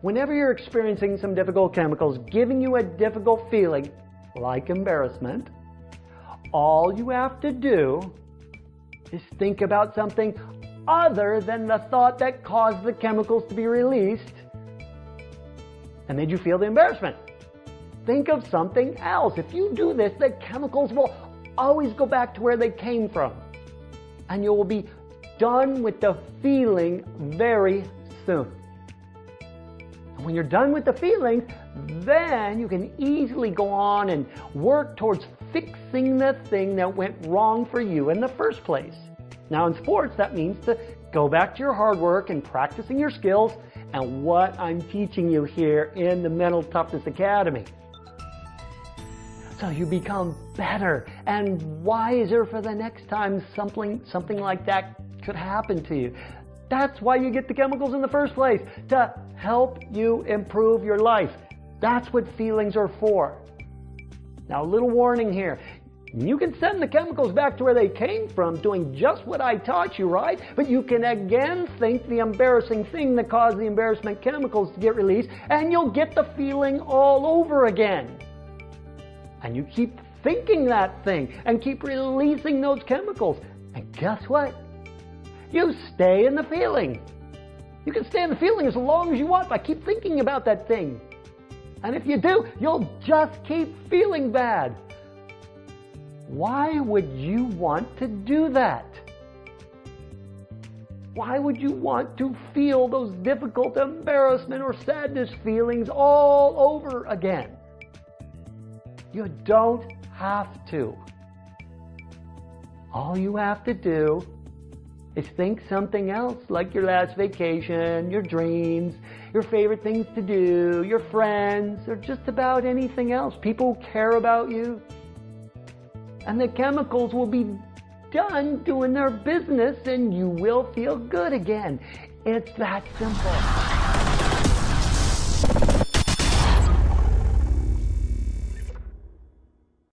whenever you're experiencing some difficult chemicals giving you a difficult feeling, like embarrassment, all you have to do is think about something other than the thought that caused the chemicals to be released and made you feel the embarrassment. Think of something else. If you do this, the chemicals will always go back to where they came from. And you will be done with the feeling very soon. When you're done with the feelings, then you can easily go on and work towards fixing the thing that went wrong for you in the first place. Now in sports, that means to go back to your hard work and practicing your skills and what I'm teaching you here in the Mental Toughness Academy. So you become better and wiser for the next time something, something like that could happen to you. That's why you get the chemicals in the first place, to help you improve your life. That's what feelings are for. Now, a little warning here. You can send the chemicals back to where they came from doing just what I taught you, right? But you can again think the embarrassing thing that caused the embarrassment chemicals to get released and you'll get the feeling all over again. And you keep thinking that thing and keep releasing those chemicals. And guess what? You stay in the feeling. You can stay in the feeling as long as you want by keep thinking about that thing. And if you do, you'll just keep feeling bad. Why would you want to do that? Why would you want to feel those difficult embarrassment or sadness feelings all over again? You don't have to. All you have to do is think something else like your last vacation, your dreams, your favorite things to do, your friends, or just about anything else. People care about you and the chemicals will be done doing their business and you will feel good again. It's that simple.